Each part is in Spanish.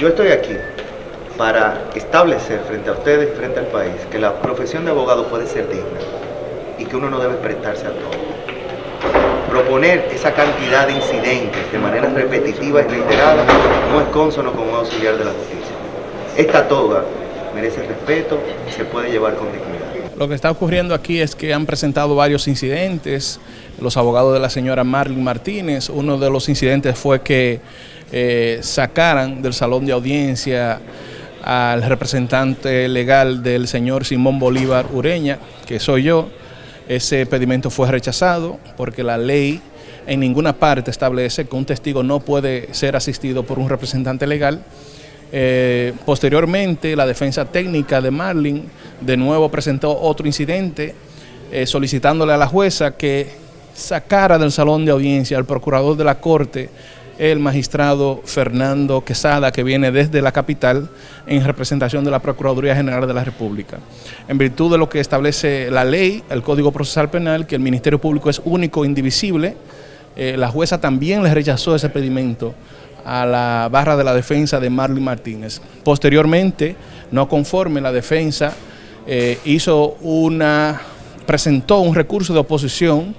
Yo estoy aquí para establecer frente a ustedes frente al país que la profesión de abogado puede ser digna y que uno no debe prestarse a todo. Proponer esa cantidad de incidentes de manera repetitiva y reiterada no es consono con un auxiliar de la justicia. Esta toga merece respeto y se puede llevar con dignidad. Lo que está ocurriendo aquí es que han presentado varios incidentes, los abogados de la señora Marlene Martínez, uno de los incidentes fue que eh, sacaran del salón de audiencia al representante legal del señor Simón Bolívar Ureña, que soy yo. Ese pedimento fue rechazado porque la ley en ninguna parte establece que un testigo no puede ser asistido por un representante legal. Eh, posteriormente, la defensa técnica de Marlin de nuevo presentó otro incidente eh, solicitándole a la jueza que sacara del salón de audiencia al procurador de la Corte el magistrado Fernando Quesada, que viene desde la capital en representación de la Procuraduría General de la República. En virtud de lo que establece la ley, el Código Procesal Penal, que el Ministerio Público es único e indivisible, eh, la jueza también le rechazó ese pedimento a la barra de la defensa de Marley Martínez. Posteriormente, no conforme, la defensa eh, hizo una, presentó un recurso de oposición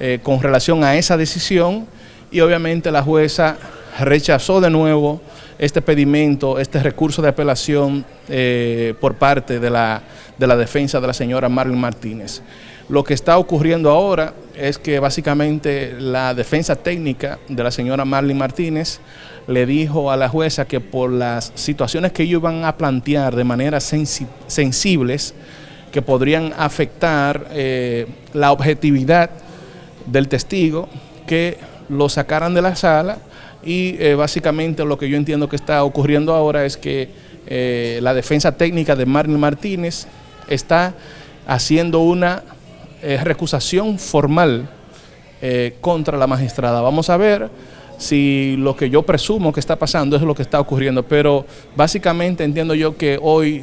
eh, con relación a esa decisión y obviamente la jueza rechazó de nuevo este pedimento, este recurso de apelación eh, por parte de la, de la defensa de la señora Marlene Martínez. Lo que está ocurriendo ahora es que básicamente la defensa técnica de la señora Marlene Martínez le dijo a la jueza que por las situaciones que ellos iban a plantear de manera sensibles, que podrían afectar eh, la objetividad del testigo, que lo sacaran de la sala y eh, básicamente lo que yo entiendo que está ocurriendo ahora es que eh, la defensa técnica de Marlene Martínez está haciendo una eh, recusación formal contra la magistrada. Vamos a ver si lo que yo presumo que está pasando es lo que está ocurriendo, pero básicamente entiendo yo que hoy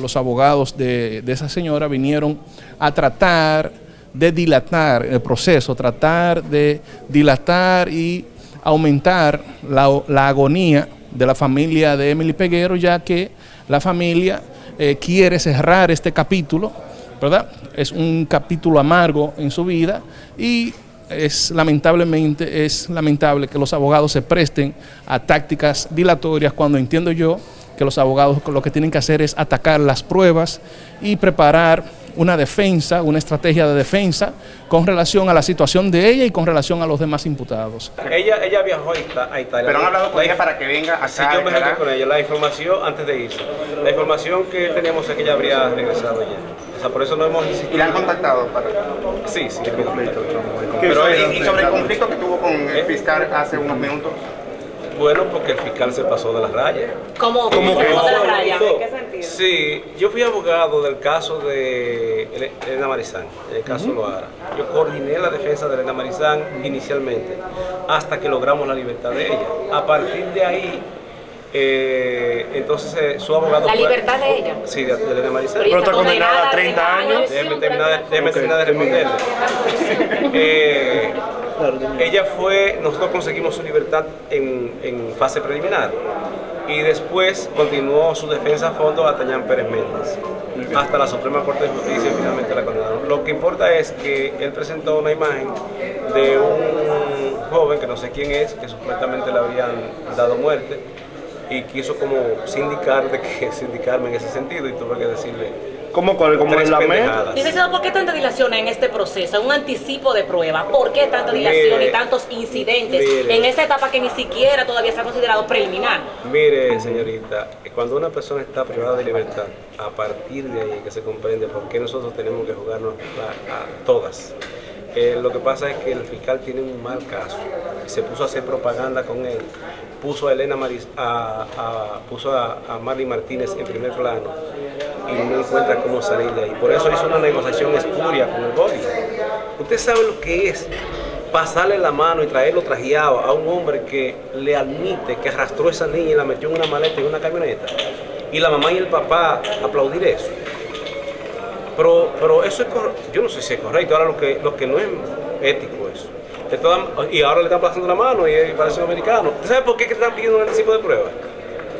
los abogados de, de esa señora vinieron a tratar de dilatar el proceso, tratar de dilatar y aumentar la, agonía de la familia de Emily Peguero, ya que la familia eh, quiere cerrar este capítulo, ¿verdad? Es un capítulo amargo en su vida y es lamentablemente, es lamentable que los abogados se presten a tácticas dilatorias cuando entiendo yo que los abogados lo que tienen que hacer es atacar las pruebas y preparar una defensa, una estrategia de defensa con relación a la situación de ella y con relación a los demás imputados. Ella, ella viajó a Italia. Pero han hablado con ella para que venga acá. Sí, yo me junté con ella. La información, antes de irse, la información que teníamos es que ella habría regresado ya. O sea, por eso no hemos insistido. ¿Y la han contactado para...? Sí, sí. Pero, ¿Y, sobre el conflicto que tuvo con el ¿Eh? fiscal hace unos minutos? Bueno, porque el fiscal se pasó de las rayas. ¿Cómo, ¿Cómo se sentido? Sí, yo fui abogado del caso de Elena Marizán, el caso Loara. Yo coordiné la defensa de Elena Marizán inicialmente, hasta que logramos la libertad de ella. A partir de ahí, eh, entonces eh, su abogado... ¿La libertad de ella? Sí, de, Elena Marizán. Pero está condenada a 30 años. Déjeme terminar, terminar de responderle. eh, ella fue, nosotros conseguimos su libertad en, fase preliminar y después continuó su defensa a fondo a Tañán Pérez Méndez hasta la Suprema Corte de Justicia y finalmente la condenaron. Lo que importa es que él presentó una imagen de un joven que no sé quién es, que supuestamente le habrían dado muerte y quiso como sindicar de que sindicarme en ese sentido y tuve que decirle ¿Cómo, como en la mesa? Licenciado, ¿por qué tanta dilación en este proceso? Un anticipo de prueba. ¿Por qué tanta dilación y tantos incidentes en esta etapa que ni siquiera todavía se ha considerado preliminar? Mire, señorita, cuando una persona está privada de libertad, a partir de ahí que se comprende por qué nosotros tenemos que jugarnos a todas. Eh, lo que pasa es que el fiscal tiene un mal caso se puso a hacer propaganda con él. Puso a Elena Maris, a, puso a, Marley Martínez en primer plano y no encuentra cómo salir de ahí. Por eso hizo una negociación espuria con el boli. Usted sabe lo que es pasarle la mano y traerlo trajeado a un hombre que le admite que arrastró a esa niña y la metió en una maleta en una camioneta. Y la mamá y el papá aplaudir eso. Pero, pero eso es yo no sé si es correcto, ahora lo que, lo que no es ético eso. y ahora le están pasando la mano y parece un americano. ¿Usted sabe por qué están pidiendo un anticipo de prueba?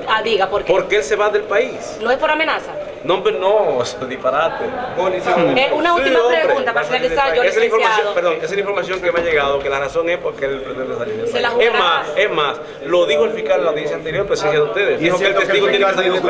Ah, diga, ¿por qué? Porque él se va del país. ¿No es por amenaza? No, hombre, no, disparate. Eh, una última pregunta para finalizar, yo. Esa es la información, licenciado. perdón, esa es la información que me ha llegado, que la razón es porque él pretende salir la país. Es más, es más, lo dijo el fiscal en la audiencia anterior, presencia de ustedes. Dijo que el testigo tiene que salir del